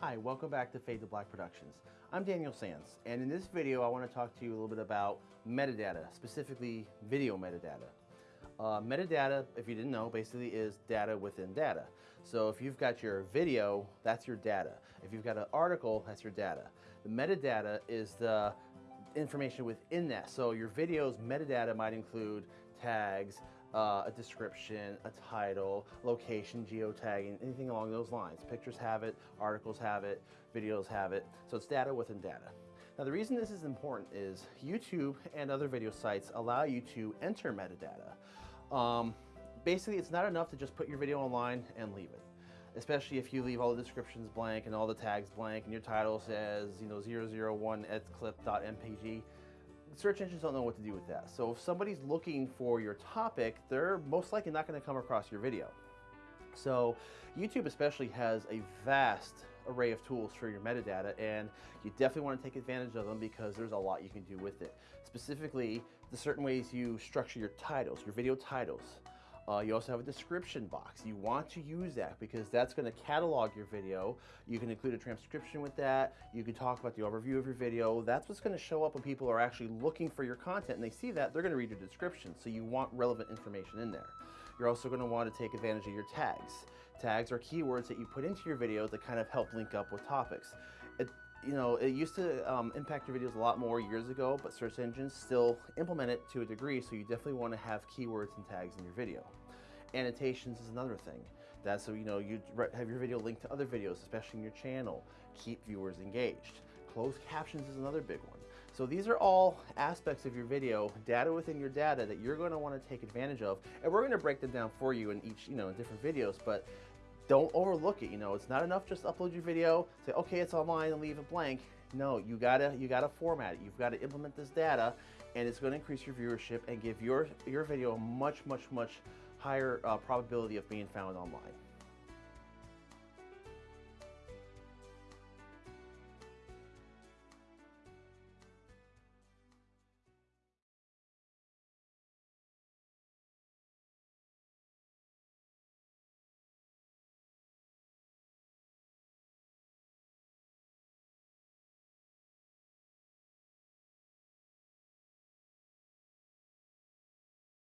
Hi, welcome back to Fade to Black Productions. I'm Daniel Sands, and in this video I want to talk to you a little bit about metadata, specifically video metadata. Uh, metadata, if you didn't know, basically is data within data. So if you've got your video, that's your data. If you've got an article, that's your data. The metadata is the information within that. So your video's metadata might include tags, uh, a description, a title, location, geotagging, anything along those lines. Pictures have it, articles have it, videos have it. So it's data within data. Now the reason this is important is YouTube and other video sites allow you to enter metadata. Um, basically, it's not enough to just put your video online and leave it especially if you leave all the descriptions blank and all the tags blank and your title says, you know, 001 edclip.mpg search engines don't know what to do with that. So if somebody's looking for your topic, they're most likely not going to come across your video. So YouTube especially has a vast array of tools for your metadata and you definitely want to take advantage of them because there's a lot you can do with it. Specifically, the certain ways you structure your titles, your video titles. Uh, you also have a description box. You want to use that because that's going to catalog your video. You can include a transcription with that. You can talk about the overview of your video. That's what's going to show up when people are actually looking for your content and they see that, they're going to read your description. So you want relevant information in there. You're also going to want to take advantage of your tags. Tags are keywords that you put into your videos that kind of help link up with topics. It, you know, it used to um, impact your videos a lot more years ago, but search engines still implement it to a degree, so you definitely want to have keywords and tags in your video. Annotations is another thing. That's so you know you have your video linked to other videos, especially in your channel. Keep viewers engaged. Closed captions is another big one. So these are all aspects of your video, data within your data that you're going to want to take advantage of. And we're going to break them down for you in each, you know, in different videos, but don't overlook it. You know, it's not enough just upload your video, say, okay, it's online and leave it blank. No, you gotta, you gotta format it. You've got to implement this data and it's to increase your viewership and give your, your video a much, much, much higher uh, probability of being found online.